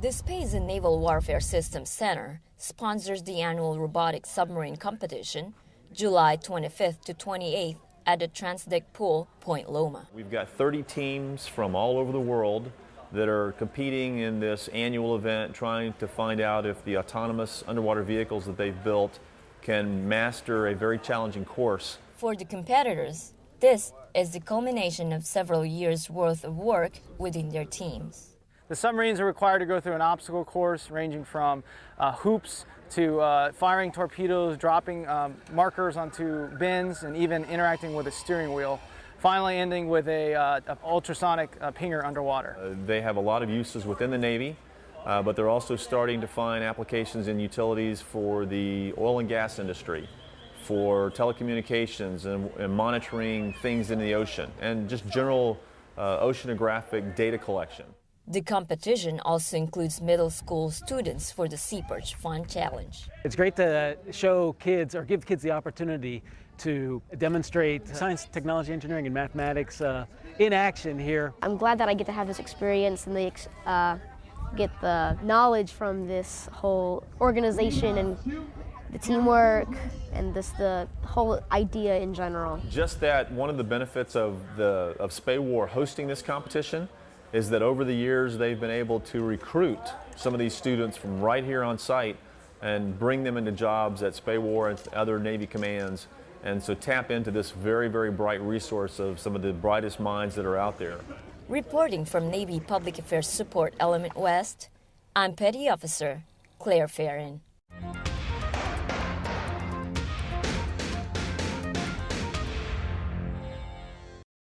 The Space and Naval Warfare Systems Center sponsors the annual robotic submarine competition July 25th to 28th at the TRANSDEC Pool, Point Loma. We've got 30 teams from all over the world that are competing in this annual event trying to find out if the autonomous underwater vehicles that they've built can master a very challenging course. For the competitors, this is the culmination of several years' worth of work within their teams. The submarines are required to go through an obstacle course ranging from uh, hoops to uh, firing torpedoes, dropping um, markers onto bins, and even interacting with a steering wheel. Finally ending with a, uh, ultrasonic uh, pinger underwater. Uh, they have a lot of uses within the Navy, uh, but they're also starting to find applications in utilities for the oil and gas industry, for telecommunications and, and monitoring things in the ocean, and just general oceanographic data collection. The competition also includes middle school students for the Sea Perch Fun Challenge. It's great to show kids or give kids the opportunity to demonstrate science, technology, engineering, and mathematics uh, in action here. I'm glad that I get to have this experience and the, uh, get the knowledge from this whole organization and the teamwork and this the whole idea in general. Just that one of the benefits of the of SPAWAR hosting this competition is that over the years they've been able to recruit some of these students from right here on site and bring them into jobs at SPAWAR and other Navy commands and so tap into this very, very bright resource of some of the brightest minds that are out there. Reporting from Navy Public Affairs Support Element West, I'm Petty Officer Claire Farron.